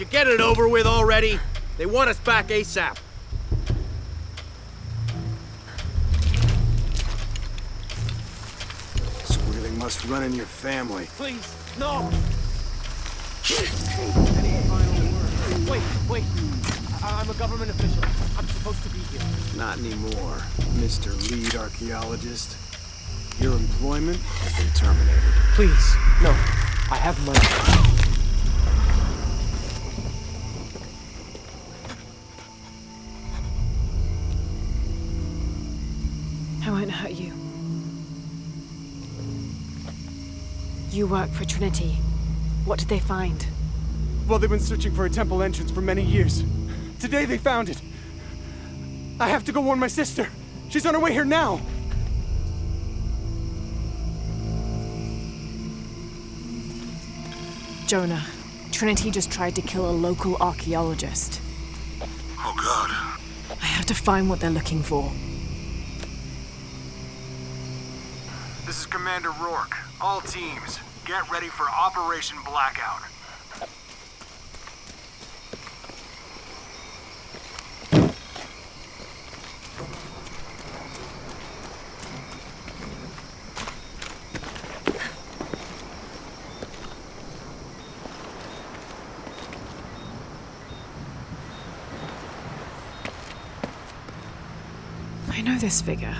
you get it over with already? They want us back ASAP. Squealing must run in your family. Please, no! Wait, wait. I I'm a government official. I'm supposed to be here. Not anymore, Mr. Lead Archaeologist. Your employment has been terminated. Please, no. I have money. Hurt you. You work for Trinity. What did they find? Well, they've been searching for a temple entrance for many years. Today they found it. I have to go warn my sister. She's on her way here now. Jonah, Trinity just tried to kill a local archaeologist. Oh, God. I have to find what they're looking for. This is Commander Rourke. All teams, get ready for Operation Blackout. I know this figure.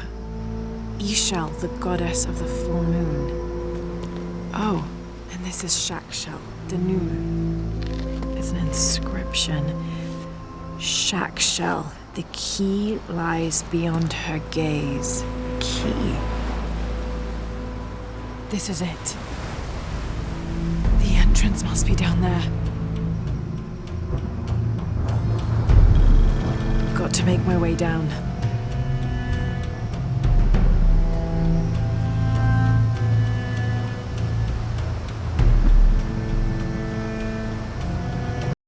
Ix Chel, the goddess of the full moon. Oh, and this is Chak Chel, the new moon. It's an inscription. Chak Chel, the key lies beyond her gaze. Key. This is it. The entrance must be down there. Got to make my way down.